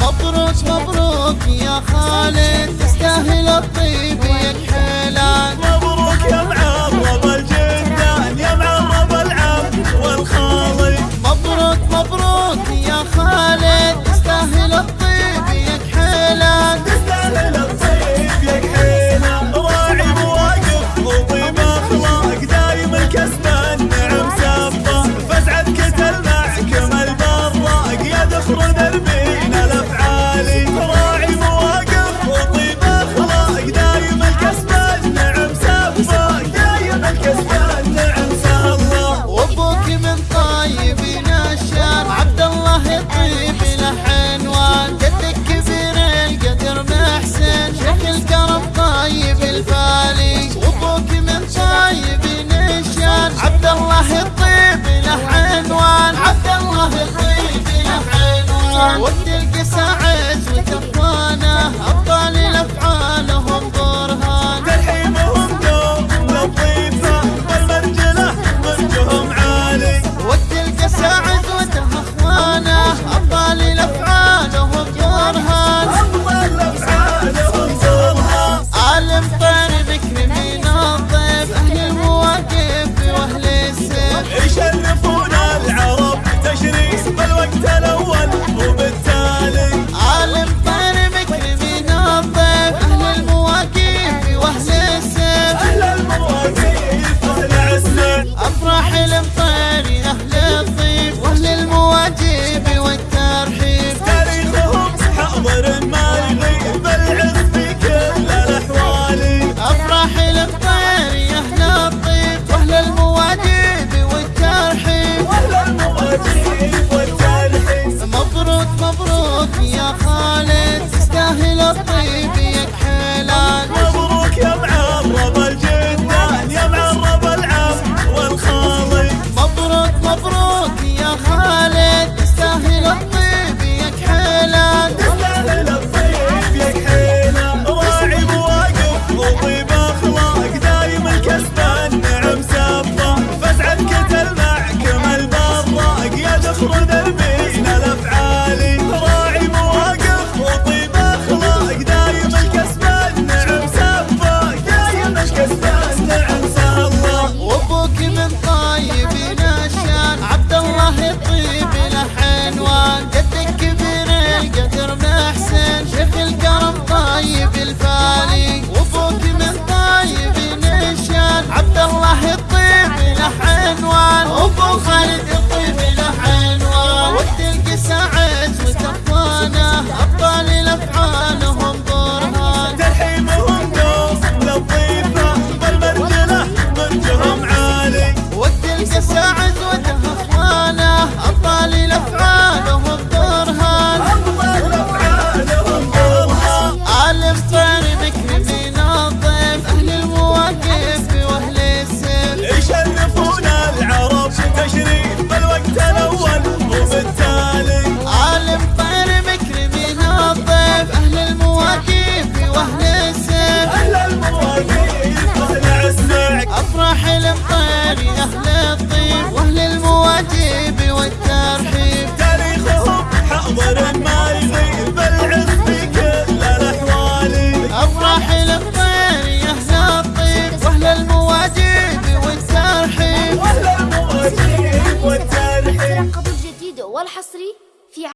مبروك مبروك يا خالد تستاهل الطيب يا الحلال مبروك يا معرب الجدان يا معرب العم والخالد مبروك مبروك يا خالد. what? the العنوان أبو خالد